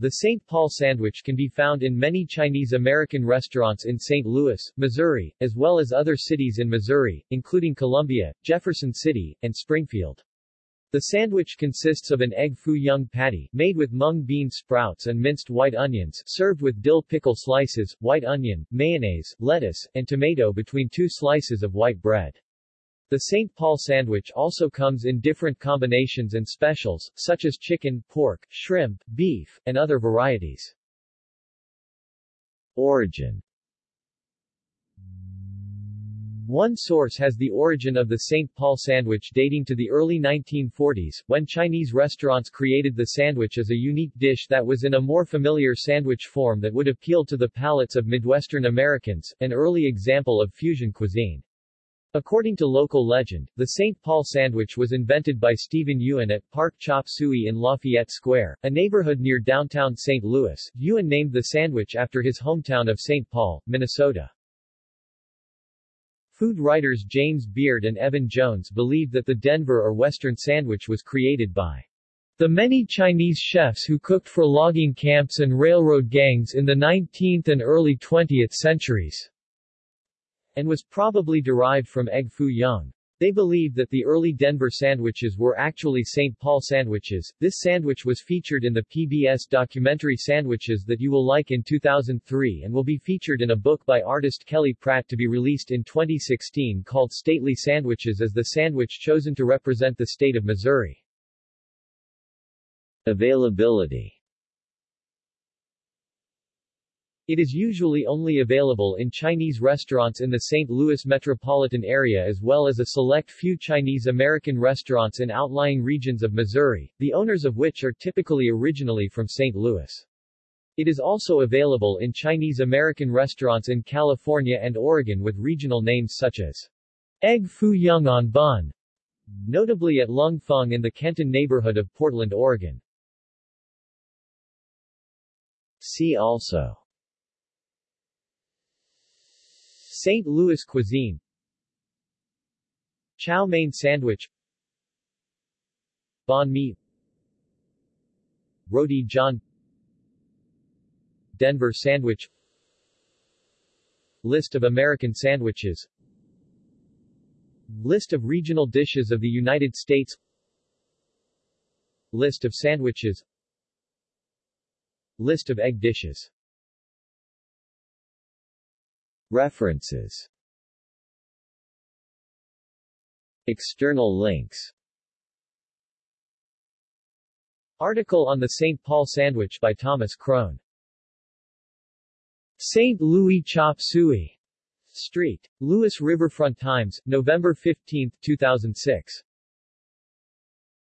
The St. Paul sandwich can be found in many Chinese-American restaurants in St. Louis, Missouri, as well as other cities in Missouri, including Columbia, Jefferson City, and Springfield. The sandwich consists of an egg foo young patty, made with mung bean sprouts and minced white onions, served with dill pickle slices, white onion, mayonnaise, lettuce, and tomato between two slices of white bread. The St. Paul sandwich also comes in different combinations and specials, such as chicken, pork, shrimp, beef, and other varieties. Origin one source has the origin of the St. Paul sandwich dating to the early 1940s, when Chinese restaurants created the sandwich as a unique dish that was in a more familiar sandwich form that would appeal to the palates of Midwestern Americans, an early example of fusion cuisine. According to local legend, the St. Paul sandwich was invented by Stephen Yuen at Park Chop Suey in Lafayette Square, a neighborhood near downtown St. Louis. Yuen named the sandwich after his hometown of St. Paul, Minnesota. Food writers James Beard and Evan Jones believe that the Denver or Western sandwich was created by the many Chinese chefs who cooked for logging camps and railroad gangs in the 19th and early 20th centuries, and was probably derived from egg foo young. They believe that the early Denver sandwiches were actually St. Paul sandwiches. This sandwich was featured in the PBS documentary Sandwiches That You Will Like in 2003 and will be featured in a book by artist Kelly Pratt to be released in 2016 called Stately Sandwiches as the sandwich chosen to represent the state of Missouri. Availability it is usually only available in Chinese restaurants in the St. Louis metropolitan area as well as a select few Chinese American restaurants in outlying regions of Missouri, the owners of which are typically originally from St. Louis. It is also available in Chinese American restaurants in California and Oregon with regional names such as Egg Foo Young on Bun, notably at Lung Fung in the Kenton neighborhood of Portland, Oregon. See also St. Louis cuisine. Chow mein sandwich. Banh mi. Roti john. Denver sandwich. List of American sandwiches. List of regional dishes of the United States. List of sandwiches. List of egg dishes References External links Article on the St. Paul Sandwich by Thomas Crone St. Louis Chop Suey Street. Louis Riverfront Times, November 15, 2006